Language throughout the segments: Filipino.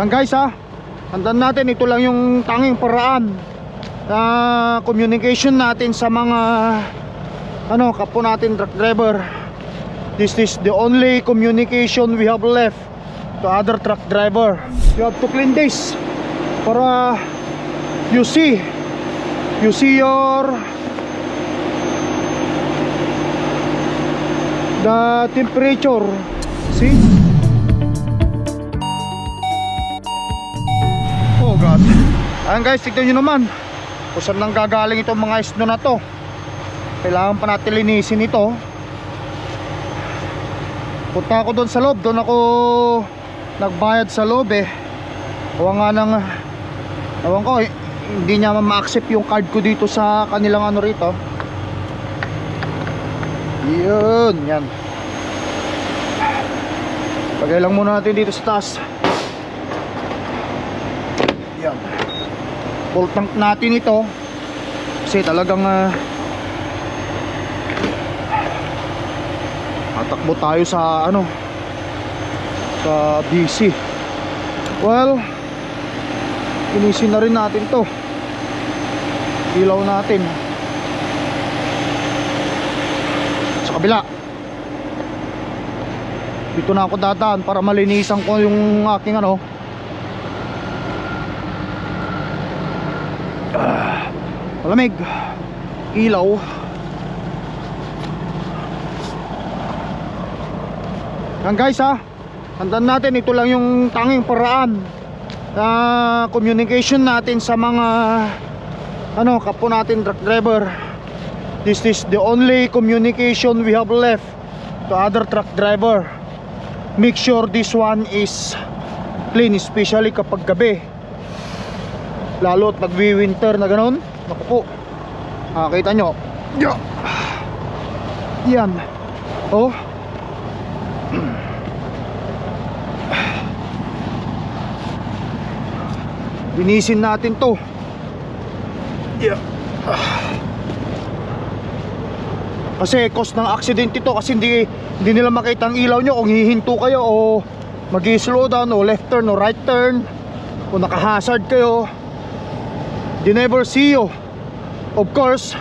Yan guys ha Tandaan natin ito lang yung tanging paraan na communication natin sa mga ano kapo natin truck driver. This is the only communication we have left to other truck driver. You have to clean this para you see you see your the temperature. See ayan guys tignan nyo naman kung saan nang gagaling itong mga isno na to kailangan pa natin linisin ito punta ako doon sa loob doon ako nagbayad sa loob eh Huwag nga nang Ewan ko, eh, hindi niya ma-accept yung card ko dito sa kanilang ano rito. Yun, yan. Lagay lang muna natin dito sa taas. Yan. Full tank natin ito. Kasi talagang uh, tatakbo tayo sa ano sa BC. Well, Linisin na rin natin to Ilaw natin Sa kabila Dito na ako dadaan para malinisan ko yung aking ano Malamig Ilaw. Yan guys ha. Tandaan natin ito lang yung tanging paraan uh, communication natin sa mga ano kapo natin truck driver. This is the only communication we have left to other truck driver. Make sure this one is clean especially kapag gabi. Lalo at nagwi-winter na ganun naku po ah, kita nyo yan oh Linisin natin to. Yeah. Kasi cause ng accident ito kasi hindi hindi nila makita ang ilaw nyo kung hihinto kayo o magi-slow down o left turn o right turn o naka-hazard kayo. They never see you. Of course,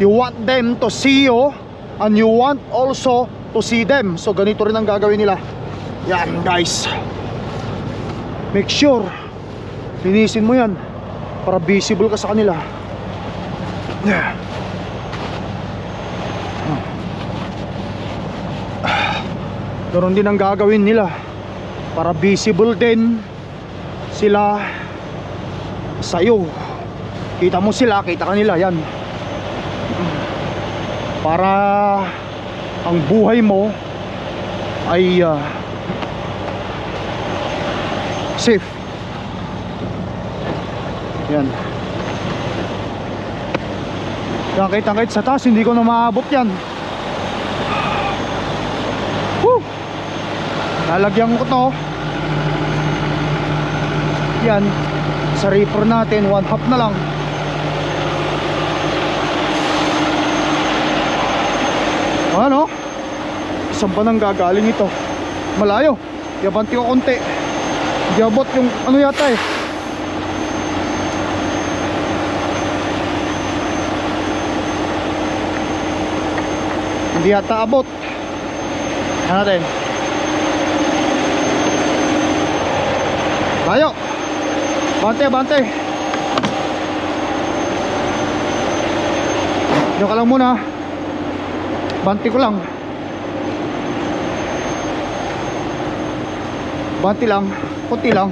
you want them to see you and you want also to see them. So ganito rin ang gagawin nila. Yan guys. Make sure linisin mo yan para visible ka sa kanila yeah. Ganon din ang gagawin nila para visible din sila sa'yo kita mo sila, kita kanila yan para ang buhay mo ay uh, safe yan. Yan kahit kahit sa taas hindi ko na maabot yan. Woo! Lalagyan ko to. Yan. Sa reefer natin, one half na lang. Ano? Saan ba nang gagaling ito? Malayo. Yabanti ko konti. Yabot yung ano yata eh. hindi yata abot ano natin tayo bante bante Diyan ka lang muna Banti ko lang. Banti lang. Kunti lang.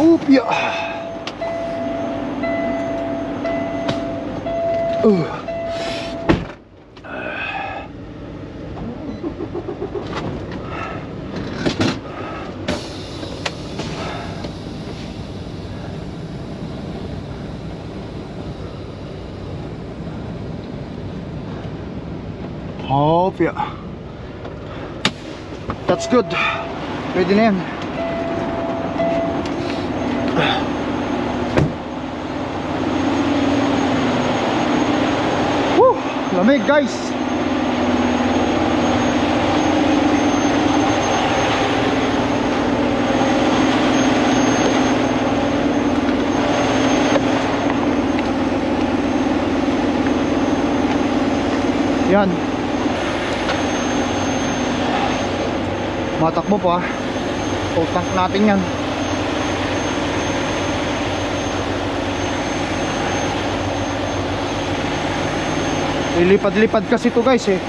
Upya. Uh good. Pwede na yan. Woo! lamig guys. Yan. Matakbo pa. Full tank natin yan. Lilipad-lipad kasi to guys eh.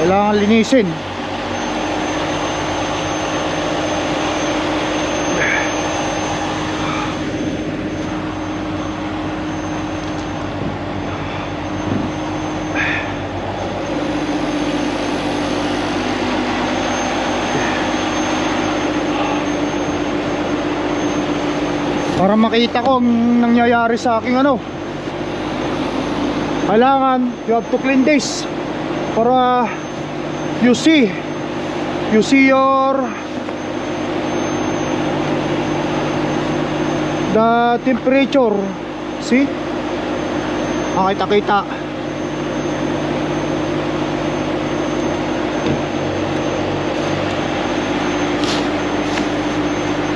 Kailangan linisin. Para makita ko ang nangyayari sa aking ano. Kailangan you have to clean this. Para you see. You see your the temperature. See? Makita kita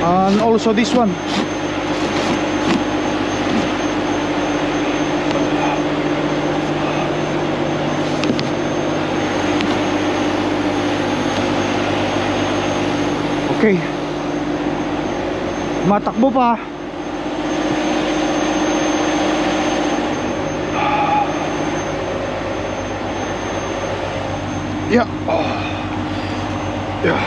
and also this one Okay. Matakbo pa. Yeah. Oh. Yeah.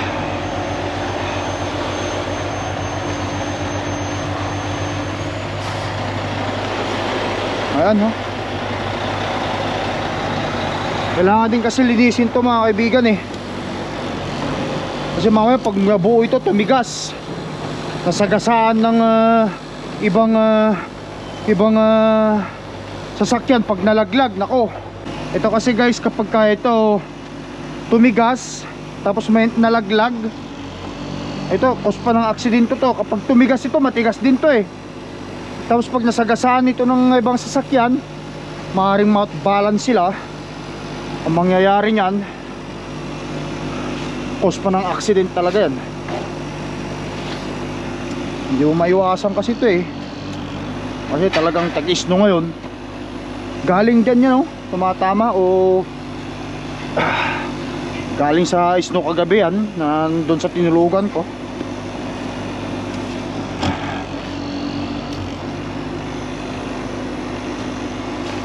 Ayan, no? Kailangan din kasi linisin to mga kaibigan eh. Kasi mamaya pag nabuo ito tumigas. Nasagasaan ng ah, ibang ah, ibang ah, sasakyan pag nalaglag. Nako. Ito kasi guys kapag ka ito tumigas Tapos may nalaglag. Ito cause pa ng aksidente to. Kapag tumigas ito matigas din to eh. Tapos pag nasagasaan ito ng ibang sasakyan Maaring mount balance sila. Ang mangyayari niyan cause pa ng accident talaga yan. Hindi mo maiwasan kasi ito eh. Kasi talagang tag-isno ngayon. Galing dyan yan oh. Tumatama o ah, galing sa isno kagabi yan nandun sa tinulugan ko.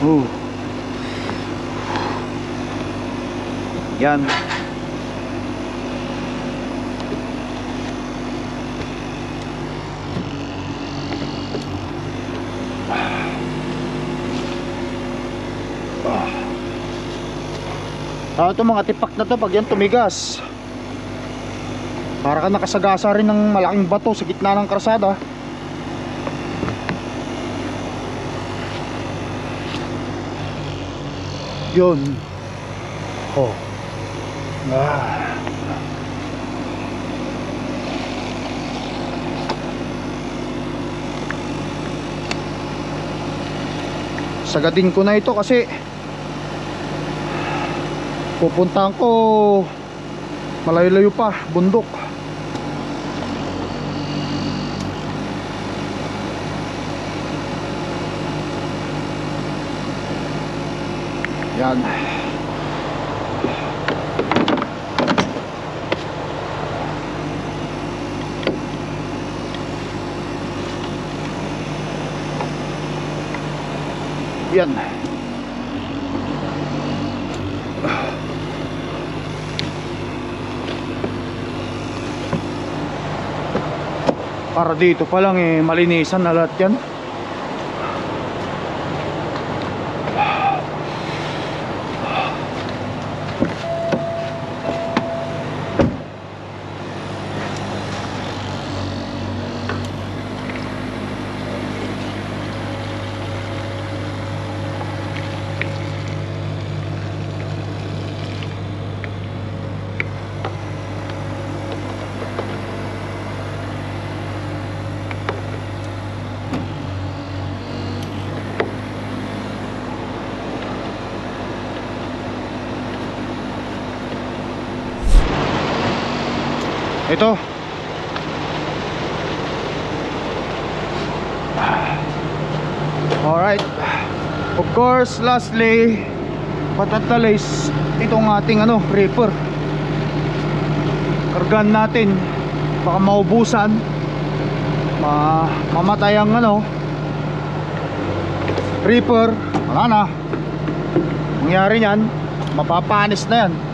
Oh. Yan Ah, ito mga tipak na to pag yan tumigas. Para ka nakasagasa rin ng malaking bato sa gitna ng karsada. Yun. Oh. Ah. Sagadin ko na ito kasi pupuntahan ko. Malayo-layo pa bundok. Yan. Yan para dito pa lang eh malinisan na lahat yan ito. Alright of course lastly patatalize itong ating ano reaper. Kargan natin. Baka maubusan. Ma mamatay ang ano reaper. Wala na. Mangyari yan mapapanis na yan.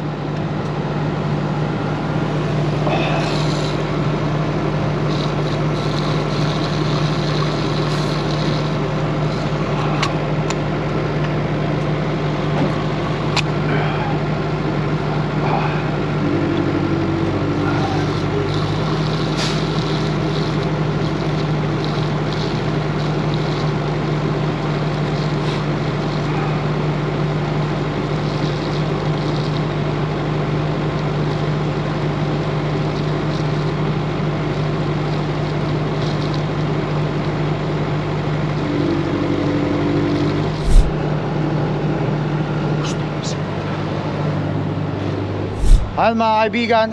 Ayan mga kaibigan.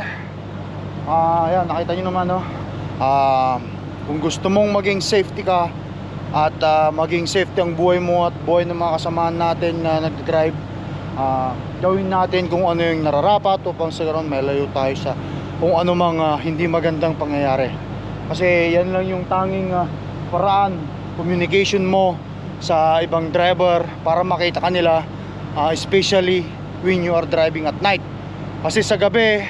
Ah, ayan, nakita nyo naman no? Ah, Kung gusto mong maging safety ka At ah, maging safety ang buhay mo At buhay ng mga kasamahan natin na nagdadrive ah, Gawin natin kung ano yung nararapat Upang ganon may layo tayo sa Kung ano mang ah, hindi magandang pangyayari. Kasi yan lang yung tanging ah, paraan Communication mo sa ibang driver Para makita kanila ah, Especially when you are driving at night kasi sa gabi,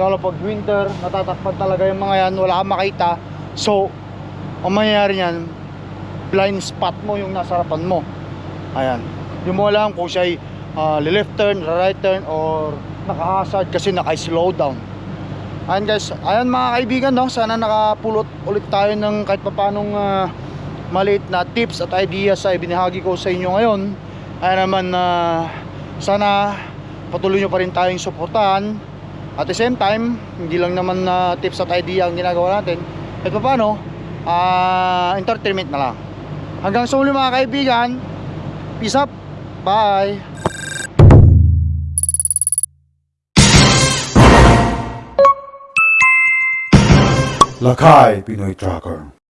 lalo pag winter, natatakpan talaga yung mga yan, wala kang makita. So, ang mangyayari niyan, blind spot mo yung nasa harapan mo. Ayan. Hindi mo alam kung siya ay ah, left turn, right turn, or naka-hazard kasi naka-slow down. Ayan guys, ayan mga kaibigan, no? sana nakapulot ulit tayo ng kahit papanong uh, maliit na tips at ideas sa ibinahagi ko sa inyo ngayon. Ayan naman na sana patuloy nyo pa rin tayong suportahan. At the same time hindi lang naman na tips at idea ang ginagawa natin. At paano ah entertainment na lang. Hanggang sa muli mga kaibigan. Peace up. Bye. Lakay Pinoy Tracker